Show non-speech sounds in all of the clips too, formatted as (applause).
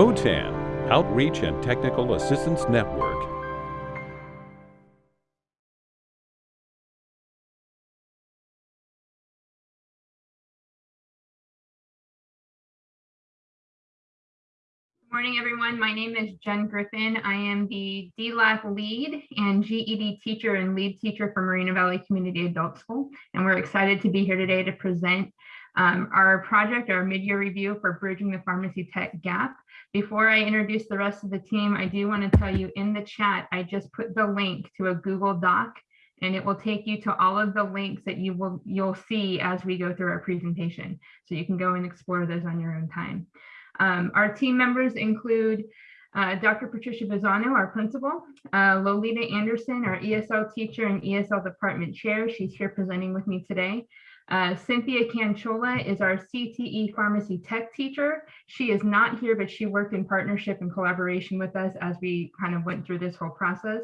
OTAN, Outreach and Technical Assistance Network. Good morning, everyone. My name is Jen Griffin. I am the DLAC lead and GED teacher and lead teacher for Moreno Valley Community Adult School. And we're excited to be here today to present um, our project, our mid-year review for Bridging the Pharmacy Tech Gap. Before I introduce the rest of the team, I do want to tell you in the chat, I just put the link to a Google Doc and it will take you to all of the links that you will you'll see as we go through our presentation. So you can go and explore those on your own time. Um, our team members include uh, Dr. Patricia Bizzano, our principal, uh, Lolita Anderson, our ESL teacher and ESL department chair. She's here presenting with me today. Uh, Cynthia Canchola is our CTE pharmacy tech teacher. She is not here, but she worked in partnership and collaboration with us as we kind of went through this whole process.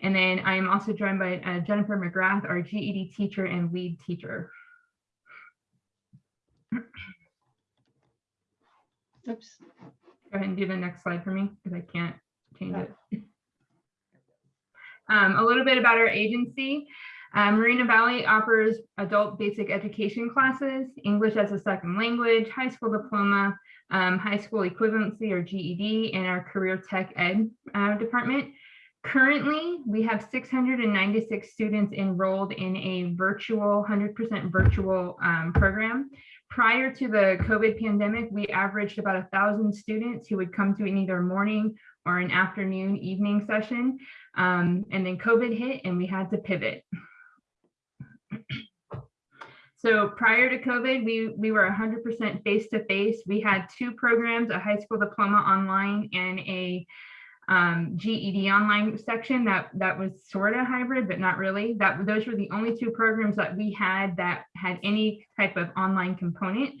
And then I am also joined by uh, Jennifer McGrath, our GED teacher and lead teacher. Oops. Go ahead and do the next slide for me because I can't change it. (laughs) Um, a little bit about our agency. Um, Moreno Valley offers adult basic education classes, English as a second language, high school diploma, um, high school equivalency or GED, and our career tech ed uh, department. Currently, we have 696 students enrolled in a virtual, 100% virtual um, program. Prior to the COVID pandemic, we averaged about a thousand students who would come to an either morning or an afternoon evening session. Um, and then COVID hit and we had to pivot. So prior to COVID, we, we were 100% face-to-face. We had two programs, a high school diploma online and a um, GED online section that that was sort of hybrid, but not really. That those were the only two programs that we had that had any type of online component.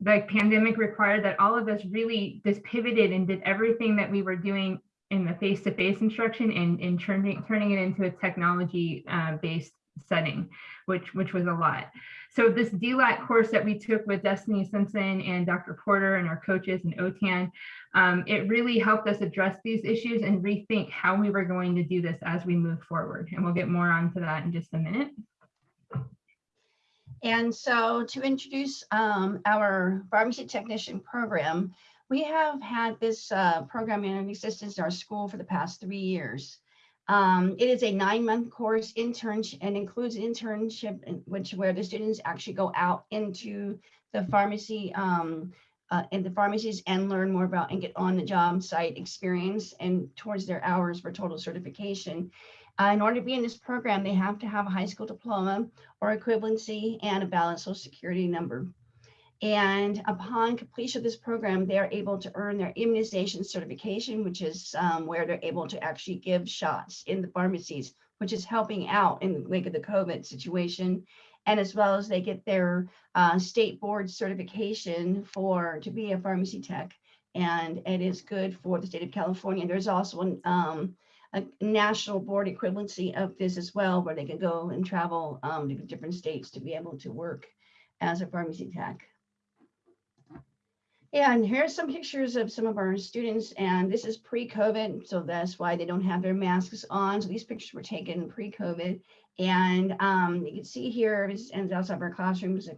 The pandemic required that all of us really just pivoted and did everything that we were doing in the face-to-face -face instruction and, and turning turning it into a technology uh, based setting, which which was a lot. So this DLAC course that we took with Destiny Simpson and Dr. Porter and our coaches and OTAN, um, it really helped us address these issues and rethink how we were going to do this as we move forward. And we'll get more onto that in just a minute. And so to introduce um, our pharmacy technician program, we have had this uh, program in existence in our school for the past three years. Um, it is a nine-month course internship and includes internship in which where the students actually go out into the pharmacy um, uh, in the pharmacies and learn more about and get on the job site experience and towards their hours for total certification. Uh, in order to be in this program, they have to have a high school diploma or equivalency and a valid social security number. And upon completion of this program, they're able to earn their immunization certification, which is um, where they're able to actually give shots in the pharmacies, which is helping out in the wake of the COVID situation. And as well as they get their uh, state board certification for to be a pharmacy tech. And it is good for the state of California. There's also an, um, a national board equivalency of this as well, where they can go and travel um, to different states to be able to work as a pharmacy tech. Yeah, and here's some pictures of some of our students, and this is pre-COVID, so that's why they don't have their masks on. So these pictures were taken pre-COVID, and um, you can see here, and outside our classrooms,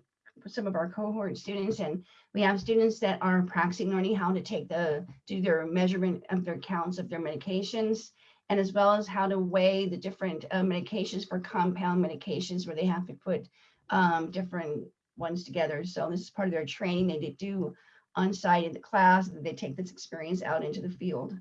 some of our cohort students, and we have students that are practicing learning how to take the, do their measurement of their counts of their medications, and as well as how to weigh the different uh, medications for compound medications where they have to put um, different ones together. So this is part of their training. They do on site in the class, they take this experience out into the field.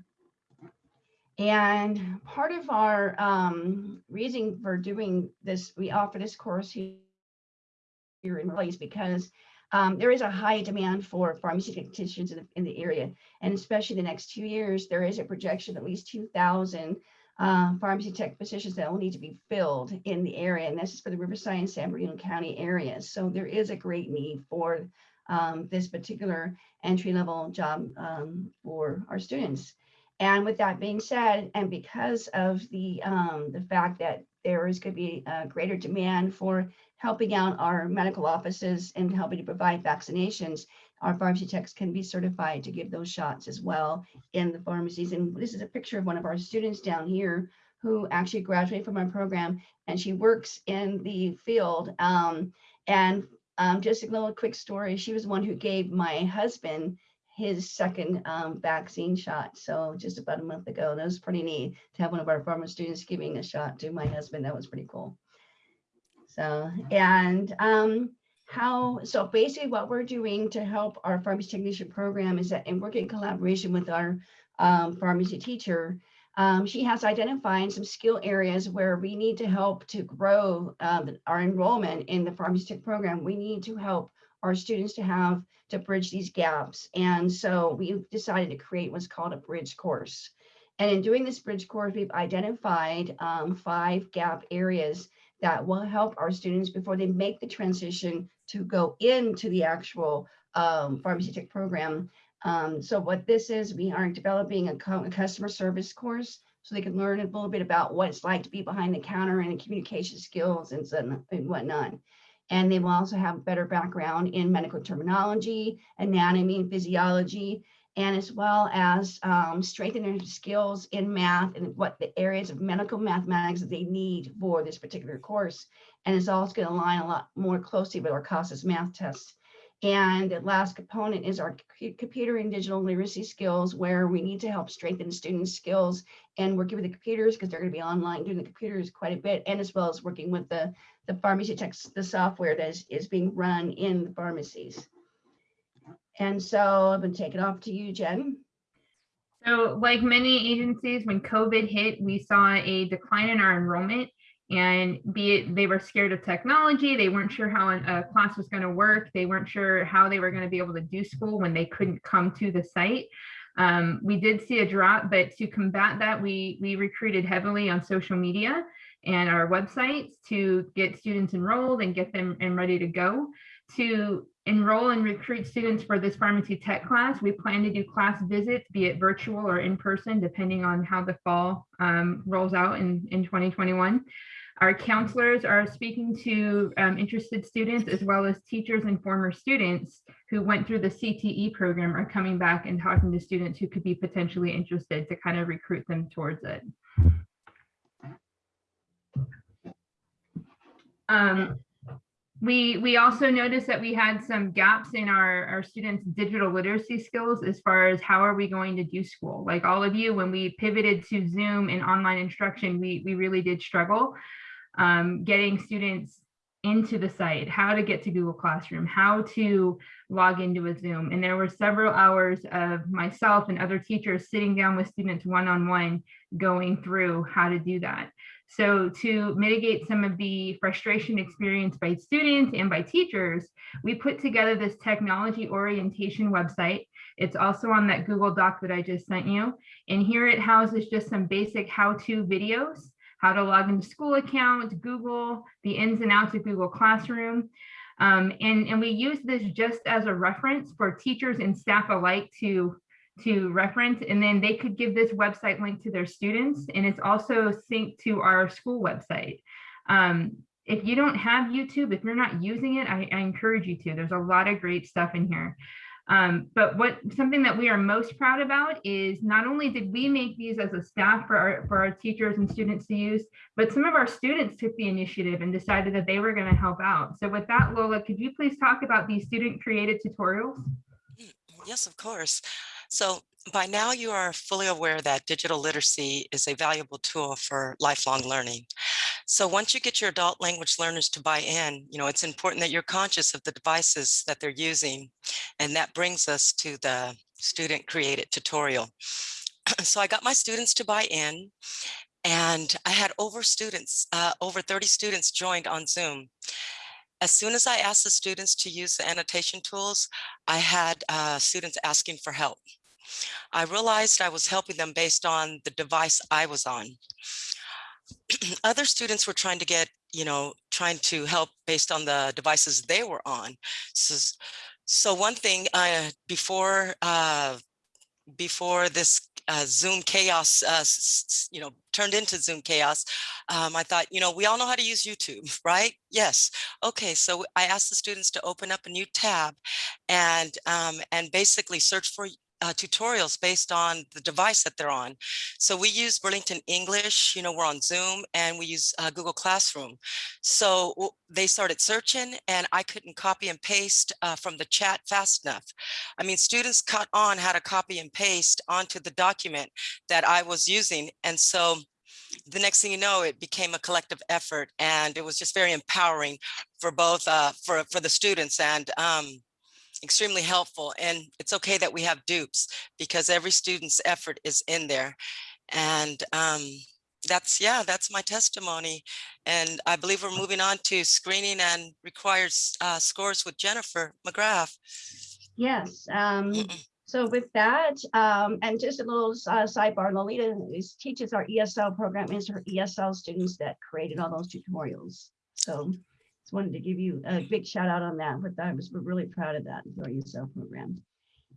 And part of our um, reason for doing this, we offer this course here in place because um, there is a high demand for pharmacy technicians in the, in the, area. And especially the next two years, there is a projection of at least 2,000 uh, pharmacy tech positions that will need to be filled in the area. And this is for the Riverside and San Bernardino County areas. So there is a great need for um, this particular entry level job um, for our students. And with that being said, and because of the, um, the fact that there is going to be a greater demand for helping out our medical offices and helping to provide vaccinations, our pharmacy techs can be certified to give those shots as well in the pharmacies. And this is a picture of one of our students down here who actually graduated from our program and she works in the field. Um, and um, just a little quick story. She was the one who gave my husband his second um, vaccine shot. So just about a month ago, that was pretty neat to have one of our former students giving a shot to my husband. That was pretty cool. So, and um, how, so basically what we're doing to help our pharmacy technician program is that in working in collaboration with our um, pharmacy teacher, um, she has identified some skill areas where we need to help to grow um, our enrollment in the pharmacy tech program. We need to help our students to have to bridge these gaps. And so we've decided to create what's called a bridge course. And in doing this bridge course, we've identified um, five gap areas that will help our students before they make the transition to go into the actual um, tech program. Um, so what this is, we are developing a, a, customer service course so they can learn a little bit about what it's like to be behind the counter and communication skills and, and whatnot. And they will also have a better background in medical terminology, anatomy and physiology, and as well as um, strengthen their skills in math and what the areas of medical mathematics that they need for this particular course. And it's also going to align a lot more closely with our CASAS math test. And the last component is our computer and digital literacy skills, where we need to help strengthen students' skills and working with the computers because they're going to be online doing the computers quite a bit, and as well as working with the, the pharmacy techs, the software that is, is being run in the pharmacies. And so I'm going to take it off to you, Jen. So like many agencies, when COVID hit, we saw a decline in our enrollment and be it they were scared of technology, they weren't sure how a class was going to work, they weren't sure how they were going to be able to do school when they couldn't come to the site. Um, we did see a drop, but to combat that, we, we recruited heavily on social media and our websites to get students enrolled and get them and ready to go. To enroll and recruit students for this pharmacy tech class, we plan to do class visits, be it virtual or in person, depending on how the fall um, rolls out in, in 2021. Our counselors are speaking to um, interested students as well as teachers and former students who went through the CTE program are coming back and talking to students who could be potentially interested to kind of recruit them towards it. Um, we we also noticed that we had some gaps in our our students digital literacy skills as far as how are we going to do school like all of you when we pivoted to zoom and online instruction we we really did struggle um, getting students into the site, how to get to Google Classroom, how to log into a Zoom. And there were several hours of myself and other teachers sitting down with students one-on-one -on -one going through how to do that. So to mitigate some of the frustration experienced by students and by teachers, we put together this technology orientation website. It's also on that Google Doc that I just sent you. And here it houses just some basic how-to videos how to log into school account, Google, the ins and outs of Google Classroom. Um, and, and we use this just as a reference for teachers and staff alike to, to reference, and then they could give this website link to their students, and it's also synced to our school website. Um, if you don't have YouTube, if you're not using it, I, I encourage you to. There's a lot of great stuff in here. Um, but what something that we are most proud about is not only did we make these as a staff for our, for our teachers and students to use, but some of our students took the initiative and decided that they were going to help out. So with that, Lola, could you please talk about these student created tutorials? Yes, of course. So by now you are fully aware that digital literacy is a valuable tool for lifelong learning. So once you get your adult language learners to buy in, you know, it's important that you're conscious of the devices that they're using. And that brings us to the student created tutorial. (clears throat) so I got my students to buy in and I had over students, uh, over 30 students joined on Zoom. As soon as I asked the students to use the annotation tools, I had uh, students asking for help. I realized I was helping them based on the device I was on. (clears throat) other students were trying to get, you know, trying to help based on the devices they were on. So, so one thing uh, before uh, before this uh, Zoom chaos, uh, you know, turned into Zoom chaos, um, I thought, you know, we all know how to use YouTube, (laughs) right? Yes. Okay, so I asked the students to open up a new tab and um, and basically search for uh, tutorials based on the device that they're on. So we use Burlington English, you know, we're on Zoom and we use uh, Google Classroom. So they started searching and I couldn't copy and paste uh, from the chat fast enough. I mean, students caught on how to copy and paste onto the document that I was using. And so the next thing you know, it became a collective effort and it was just very empowering for both, uh, for, for the students and um, extremely helpful. And it's okay that we have dupes because every student's effort is in there. And um, that's, yeah, that's my testimony. And I believe we're moving on to screening and requires uh, scores with Jennifer McGrath. Yes, um, so with that, um, and just a little uh, sidebar, Lolita is, teaches our ESL program, is her ESL students that created all those tutorials. So just wanted to give you a big shout out on that, but I was really proud of that for our ESL program.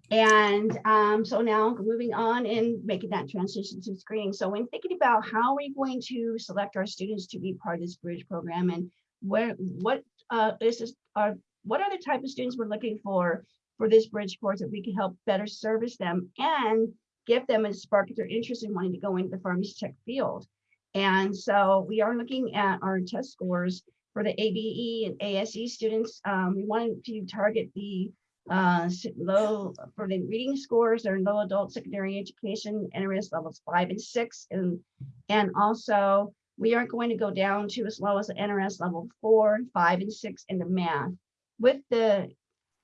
And um, so now moving on and making that transition to screening. So when thinking about how are we going to select our students to be part of this bridge program and where, what uh, this is, are, what are the type of students we're looking for for this bridge course that we can help better service them and give them a spark their interest in wanting to go into the pharmacy tech field. And so we are looking at our test scores for the ABE and ASE students. Um, we wanted to target the uh, low for the reading scores or low adult secondary education NRS levels five and six. And, and also we are going to go down to as low as the NRS level four, five and six in the math with the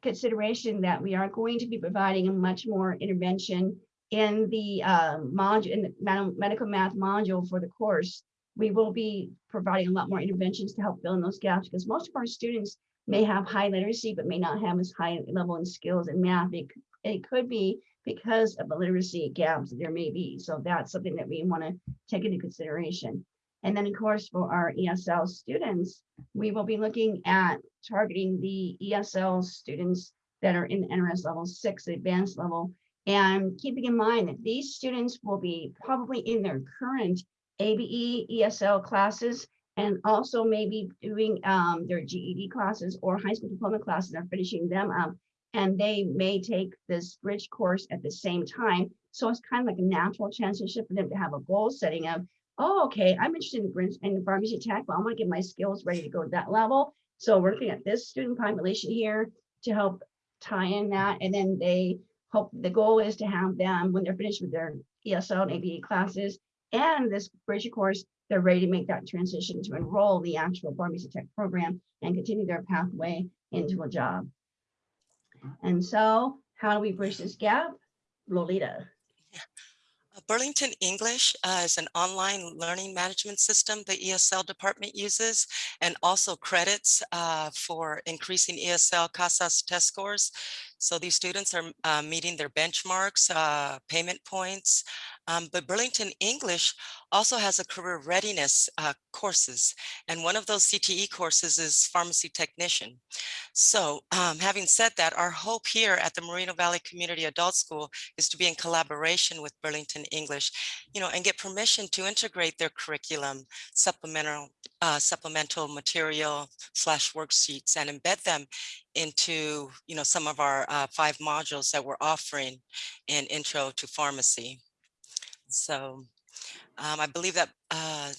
consideration that we are going to be providing a much more intervention in the uh, module, in the medical math module for the course. We will be providing a lot more interventions to help fill in those gaps because most of our students may have high literacy, but may not have as high level in skills in math. It, it could be because of the literacy gaps there may be. So that's something that we want to take into consideration. And then, of course, for our ESL students, we will be looking at targeting the ESL students that are in NRS level six, advanced level. And keeping in mind that these students will be probably in their current ABE, ESL classes, and also maybe doing um, their GED classes or high school diploma classes, are finishing them up. And they may take this bridge course at the same time. So it's kind of like a natural transition for them to have a goal setting of, oh, okay, I'm interested in, in pharmacy tech, but I want to get my skills ready to go to that level. So we're looking at this student population here to help tie in that. And then they hope, the goal is to have them, when they're finished with their ESL and ABE classes and this bridge course, they're ready to make that transition to enroll the actual pharmacy tech program and continue their pathway into a job. And so how do we bridge this gap? Lolita. Uh, Burlington English uh, is an online learning management system the ESL department uses and also credits uh, for increasing ESL CASAS test scores. So these students are uh, meeting their benchmarks, uh, payment points. Um, but Burlington English also has a career readiness uh, courses. And one of those CTE courses is pharmacy technician. So um, having said that, our hope here at the Moreno Valley Community Adult School is to be in collaboration with Burlington English, you know, and get permission to integrate their curriculum, supplemental, uh, supplemental material slash worksheets and embed them into, you know, some of our uh, five modules that we're offering in Intro to Pharmacy. So um, I believe that uh,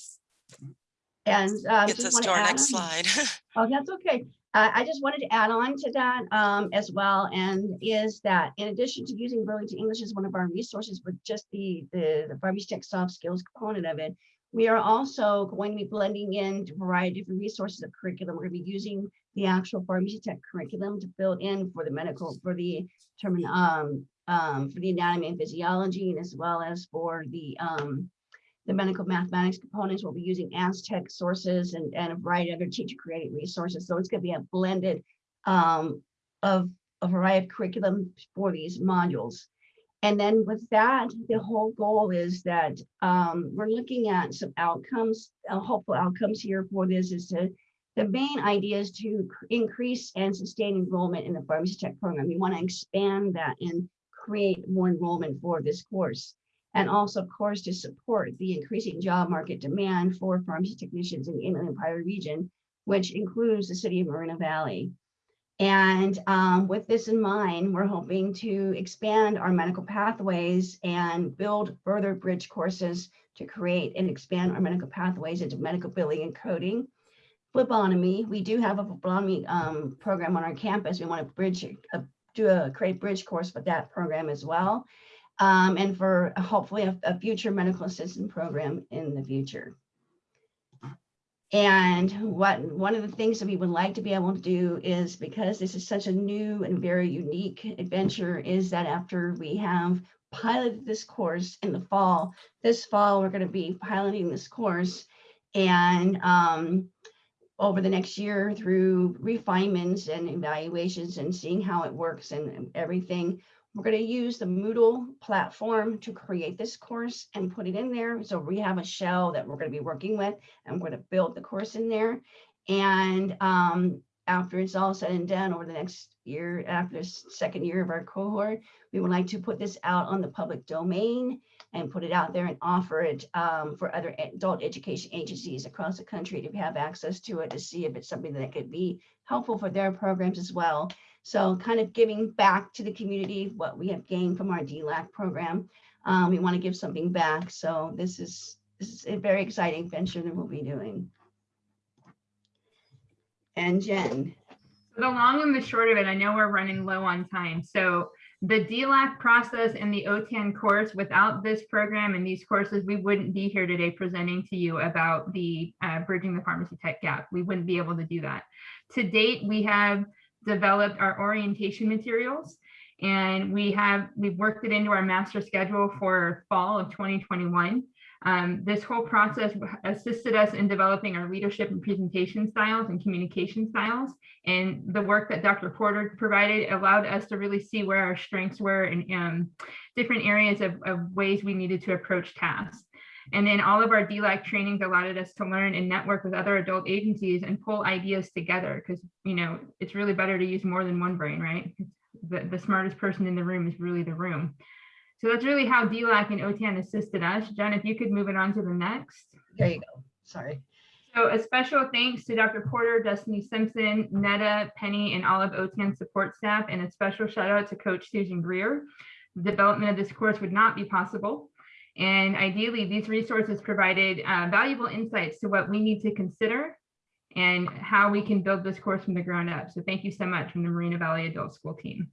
And um, gets us to our next slide. (laughs) oh, that's okay. Uh, I just wanted to add on to that um, as well, and is that in addition to using Burlington English as one of our resources with just the, the, the pharmacy tech soft skills component of it, we are also going to be blending in a variety of different resources of curriculum. We're going to be using the actual pharmacy tech curriculum to build in for the medical, for the term, um, um, for the anatomy and physiology, and as well as for the um, the medical mathematics components. We'll be using Aztec sources and, and a variety of other teacher created resources. So it's going to be a blended um, of a variety of curriculum for these modules. And then with that, the whole goal is that um, we're looking at some outcomes, uh, hopeful outcomes here for this is to, the main idea is to increase and sustain enrollment in the pharmacy tech program. We want to expand that and create more enrollment for this course. And also, of course, to support the increasing job market demand for pharmacy technicians in the Inland Empire region, which includes the city of Moreno Valley. And um, with this in mind, we're hoping to expand our medical pathways and build further bridge courses to create and expand our medical pathways into medical billing and coding. Phlebotomy, we do have a phlebotomy um, program on our campus. We want to bridge, uh, do a create bridge course for that program as well. Um, and for hopefully a, a future medical assistant program in the future. And what one of the things that we would like to be able to do is because this is such a new and very unique adventure is that after we have piloted this course in the fall, this fall we're going to be piloting this course and um, over the next year through refinements and evaluations and seeing how it works and everything. We're going to use the Moodle platform to create this course and put it in there. So we have a shell that we're going to be working with and we're going to build the course in there. And um, after it's all said and done over the next year, after the second year of our cohort, we would like to put this out on the public domain and put it out there and offer it um, for other adult education agencies across the country to have access to it to see if it's something that could be helpful for their programs as well. So kind of giving back to the community what we have gained from our DLAC program. Um, we want to give something back. So this is, this is a very exciting venture that we'll be doing. And Jen. The long and the short of it, I know we're running low on time. So the DLAC process and the OTAN course, without this program and these courses, we wouldn't be here today presenting to you about the uh, bridging the pharmacy tech gap. We wouldn't be able to do that. To date, we have developed our orientation materials. And we have we've worked it into our master schedule for fall of 2021 um, this whole process assisted us in developing our leadership and presentation styles and communication styles. And the work that dr porter provided allowed us to really see where our strengths were and um, different areas of, of ways we needed to approach tasks and then all of our DLAC trainings allowed us to learn and network with other adult agencies and pull ideas together because, you know, it's really better to use more than one brain, right? The, the smartest person in the room is really the room. So that's really how DLAC and OTAN assisted us. Jen, if you could move it on to the next. There you go. Sorry. So a special thanks to Dr. Porter, Destiny Simpson, Netta, Penny, and all of OTAN support staff, and a special shout out to Coach Susan Greer. The development of this course would not be possible and ideally, these resources provided uh, valuable insights to what we need to consider and how we can build this course from the ground up. So thank you so much from the Moreno Valley Adult School team.